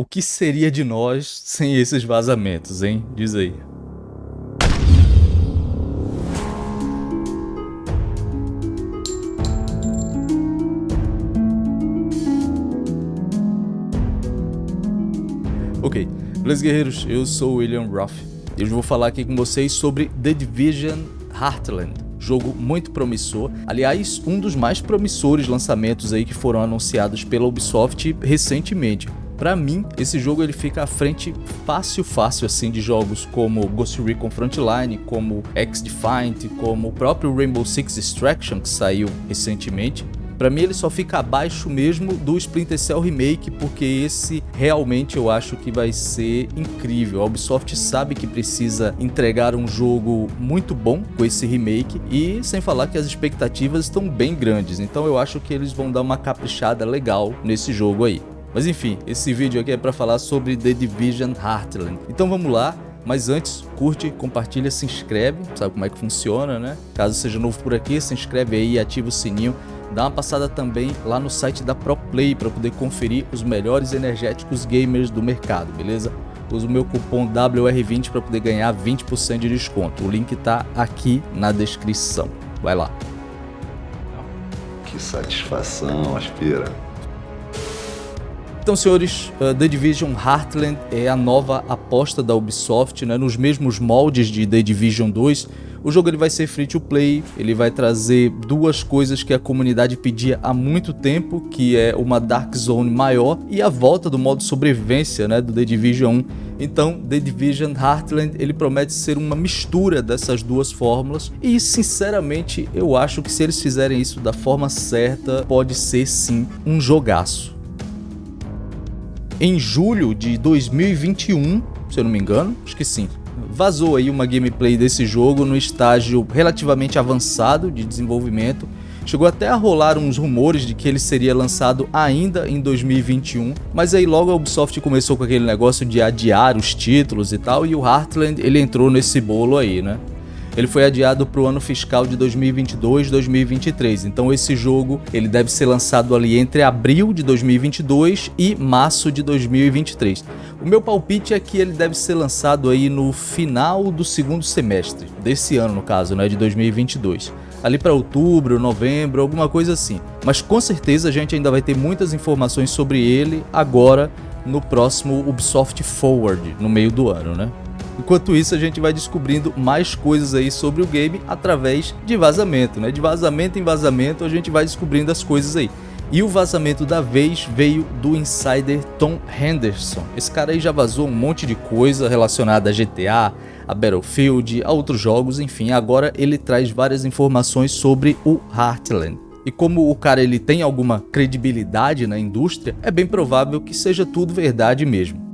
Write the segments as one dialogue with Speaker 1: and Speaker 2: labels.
Speaker 1: O que seria de nós sem esses vazamentos, hein? Diz aí. Ok, beleza guerreiros, eu sou o William Ruff e hoje vou falar aqui com vocês sobre The Division Heartland jogo muito promissor. Aliás, um dos mais promissores lançamentos aí que foram anunciados pela Ubisoft recentemente. Para mim, esse jogo ele fica à frente fácil, fácil assim de jogos como Ghost Recon Frontline, como X-Defiant, como o próprio Rainbow Six Extraction que saiu recentemente. Para mim ele só fica abaixo mesmo do Splinter Cell Remake, porque esse realmente eu acho que vai ser incrível. A Ubisoft sabe que precisa entregar um jogo muito bom com esse remake e sem falar que as expectativas estão bem grandes, então eu acho que eles vão dar uma caprichada legal nesse jogo aí. Mas enfim, esse vídeo aqui é para falar sobre The Division Heartland. Então vamos lá, mas antes, curte, compartilha, se inscreve, sabe como é que funciona, né? Caso seja novo por aqui, se inscreve aí e ativa o sininho Dá uma passada também lá no site da ProPlay para poder conferir os melhores energéticos gamers do mercado, beleza? Use o meu cupom WR20 para poder ganhar 20% de desconto. O link está aqui na descrição. Vai lá.
Speaker 2: Que satisfação, aspira.
Speaker 1: Então, senhores, uh, The Division Heartland é a nova aposta da Ubisoft, né, nos mesmos moldes de The Division 2, o jogo ele vai ser free to play, ele vai trazer duas coisas que a comunidade pedia há muito tempo, que é uma Dark Zone maior e a volta do modo sobrevivência né, do The Division 1. Então, The Division Heartland ele promete ser uma mistura dessas duas fórmulas e, sinceramente, eu acho que se eles fizerem isso da forma certa, pode ser sim um jogaço. Em julho de 2021, se eu não me engano, acho que sim, vazou aí uma gameplay desse jogo no estágio relativamente avançado de desenvolvimento. Chegou até a rolar uns rumores de que ele seria lançado ainda em 2021, mas aí logo a Ubisoft começou com aquele negócio de adiar os títulos e tal, e o Heartland ele entrou nesse bolo aí, né? Ele foi adiado para o ano fiscal de 2022-2023, então esse jogo ele deve ser lançado ali entre abril de 2022 e março de 2023. O meu palpite é que ele deve ser lançado aí no final do segundo semestre, desse ano no caso, né, de 2022 ali para outubro, novembro, alguma coisa assim. Mas com certeza a gente ainda vai ter muitas informações sobre ele agora no próximo Ubisoft Forward, no meio do ano, né? Enquanto isso, a gente vai descobrindo mais coisas aí sobre o game através de vazamento, né? De vazamento em vazamento, a gente vai descobrindo as coisas aí. E o vazamento da vez veio do insider Tom Henderson. Esse cara aí já vazou um monte de coisa relacionada a GTA, a Battlefield, a outros jogos, enfim, agora ele traz várias informações sobre o Heartland. E como o cara ele tem alguma credibilidade na indústria, é bem provável que seja tudo verdade mesmo.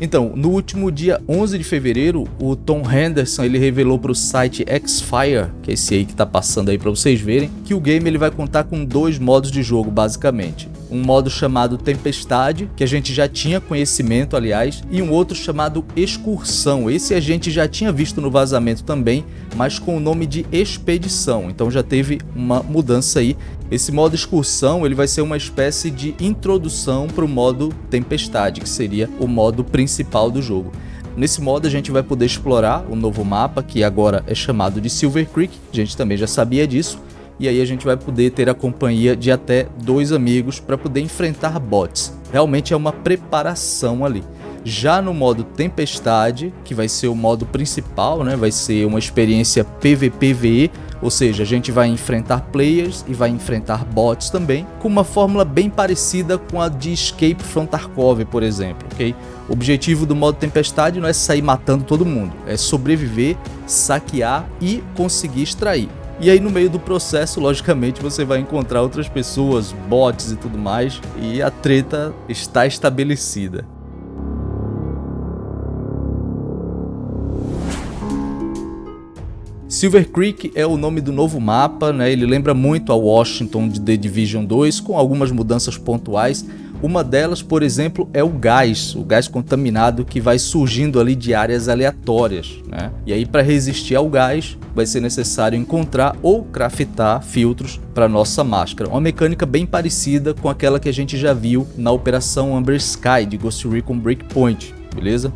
Speaker 1: Então, no último dia 11 de fevereiro, o Tom Henderson ele revelou para o site Xfire, que é esse aí que está passando aí para vocês verem, que o game ele vai contar com dois modos de jogo basicamente. Um modo chamado Tempestade, que a gente já tinha conhecimento aliás, e um outro chamado Excursão. Esse a gente já tinha visto no vazamento também, mas com o nome de Expedição. Então já teve uma mudança aí esse modo excursão ele vai ser uma espécie de introdução para o modo tempestade, que seria o modo principal do jogo. Nesse modo a gente vai poder explorar o novo mapa, que agora é chamado de Silver Creek, a gente também já sabia disso, e aí a gente vai poder ter a companhia de até dois amigos para poder enfrentar bots. Realmente é uma preparação ali. Já no modo Tempestade, que vai ser o modo principal, né? vai ser uma experiência PVPVE, ou seja, a gente vai enfrentar players e vai enfrentar bots também, com uma fórmula bem parecida com a de Escape from Tarkov, por exemplo, ok? O objetivo do modo Tempestade não é sair matando todo mundo, é sobreviver, saquear e conseguir extrair. E aí no meio do processo, logicamente, você vai encontrar outras pessoas, bots e tudo mais, e a treta está estabelecida. Silver Creek é o nome do novo mapa, né? ele lembra muito a Washington de The Division 2, com algumas mudanças pontuais. Uma delas, por exemplo, é o gás, o gás contaminado que vai surgindo ali de áreas aleatórias. Né? E aí, para resistir ao gás, vai ser necessário encontrar ou craftar filtros para nossa máscara. Uma mecânica bem parecida com aquela que a gente já viu na Operação Amber Sky de Ghost Recon Breakpoint, beleza?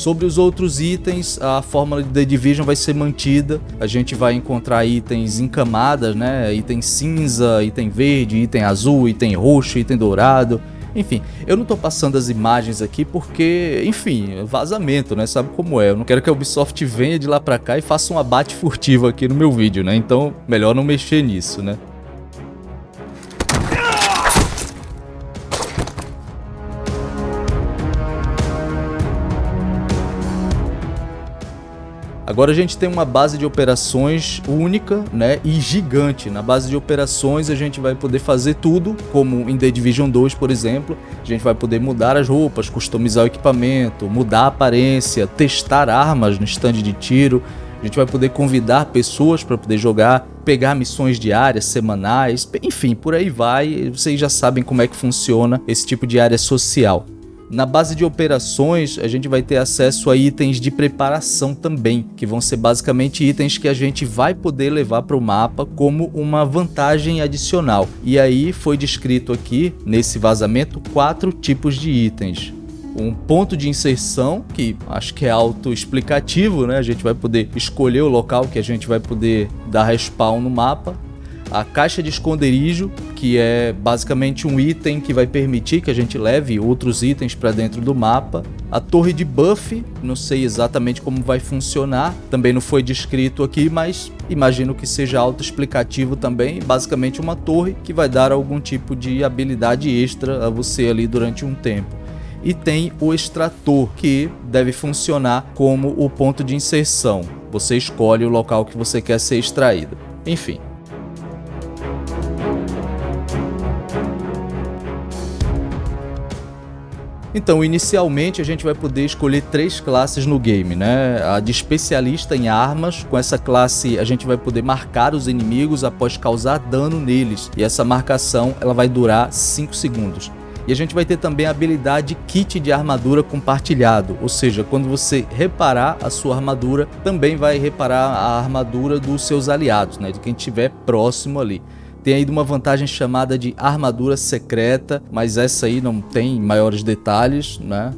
Speaker 1: Sobre os outros itens, a fórmula de The Division vai ser mantida. A gente vai encontrar itens em camadas, né? Item cinza, item verde, item azul, item roxo, item dourado. Enfim, eu não tô passando as imagens aqui porque, enfim, vazamento, né? Sabe como é? Eu não quero que a Ubisoft venha de lá pra cá e faça um abate furtivo aqui no meu vídeo, né? Então, melhor não mexer nisso, né? Agora a gente tem uma base de operações única né, e gigante. Na base de operações a gente vai poder fazer tudo, como em The Division 2, por exemplo. A gente vai poder mudar as roupas, customizar o equipamento, mudar a aparência, testar armas no stand de tiro. A gente vai poder convidar pessoas para poder jogar, pegar missões diárias, semanais, enfim, por aí vai. Vocês já sabem como é que funciona esse tipo de área social. Na base de operações, a gente vai ter acesso a itens de preparação também, que vão ser basicamente itens que a gente vai poder levar para o mapa como uma vantagem adicional. E aí foi descrito aqui, nesse vazamento, quatro tipos de itens um ponto de inserção, que acho que é auto-explicativo, né? A gente vai poder escolher o local que a gente vai poder dar respawn no mapa a caixa de esconderijo, que é basicamente um item que vai permitir que a gente leve outros itens para dentro do mapa. A torre de buff, não sei exatamente como vai funcionar, também não foi descrito aqui, mas imagino que seja autoexplicativo também. Basicamente uma torre que vai dar algum tipo de habilidade extra a você ali durante um tempo e tem o extrator, que deve funcionar como o ponto de inserção. Você escolhe o local que você quer ser extraído. Enfim, Então, inicialmente a gente vai poder escolher três classes no game, né? A de especialista em armas, com essa classe a gente vai poder marcar os inimigos após causar dano neles, e essa marcação ela vai durar 5 segundos. E a gente vai ter também a habilidade kit de armadura compartilhado, ou seja, quando você reparar a sua armadura, também vai reparar a armadura dos seus aliados, né? de quem estiver próximo ali. Tem ainda uma vantagem chamada de armadura secreta, mas essa aí não tem maiores detalhes, né?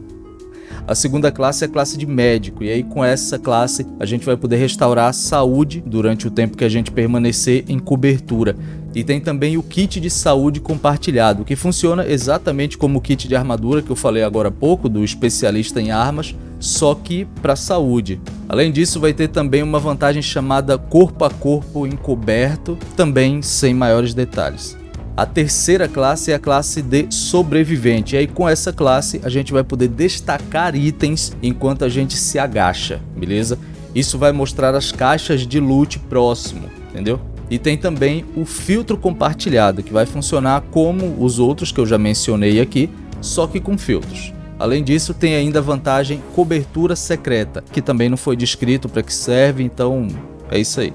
Speaker 1: A segunda classe é a classe de médico, e aí com essa classe a gente vai poder restaurar a saúde durante o tempo que a gente permanecer em cobertura. E tem também o kit de saúde compartilhado, que funciona exatamente como o kit de armadura que eu falei agora há pouco, do especialista em armas, só que para saúde. Além disso, vai ter também uma vantagem chamada corpo a corpo encoberto, também sem maiores detalhes. A terceira classe é a classe de sobrevivente. E aí com essa classe a gente vai poder destacar itens enquanto a gente se agacha, beleza? Isso vai mostrar as caixas de loot próximo, entendeu? E tem também o filtro compartilhado, que vai funcionar como os outros que eu já mencionei aqui, só que com filtros. Além disso, tem ainda a vantagem cobertura secreta, que também não foi descrito para que serve, então é isso aí.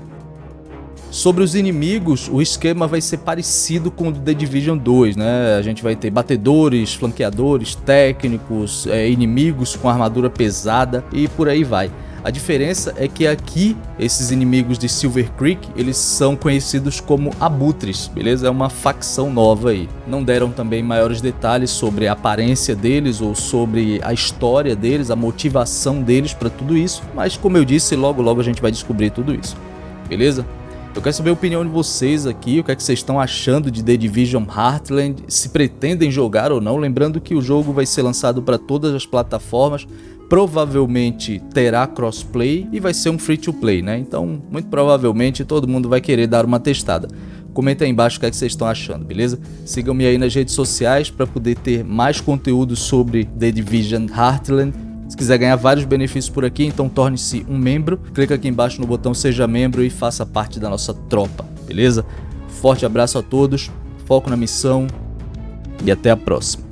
Speaker 1: Sobre os inimigos, o esquema vai ser parecido com o do The Division 2, né? A gente vai ter batedores, flanqueadores, técnicos, é, inimigos com armadura pesada e por aí vai. A diferença é que aqui, esses inimigos de Silver Creek, eles são conhecidos como abutres, beleza? É uma facção nova aí. Não deram também maiores detalhes sobre a aparência deles ou sobre a história deles, a motivação deles para tudo isso, mas como eu disse, logo logo a gente vai descobrir tudo isso, beleza? Eu quero saber a opinião de vocês aqui, o que é que vocês estão achando de The Division Heartland, se pretendem jogar ou não, lembrando que o jogo vai ser lançado para todas as plataformas, provavelmente terá crossplay e vai ser um free to play, né? Então, muito provavelmente todo mundo vai querer dar uma testada. Comenta aí embaixo o que, é que vocês estão achando, beleza? Sigam-me aí nas redes sociais para poder ter mais conteúdo sobre The Division Heartland. Se quiser ganhar vários benefícios por aqui, então torne-se um membro. Clica aqui embaixo no botão Seja Membro e faça parte da nossa tropa, beleza? Forte abraço a todos, foco na missão e até a próxima.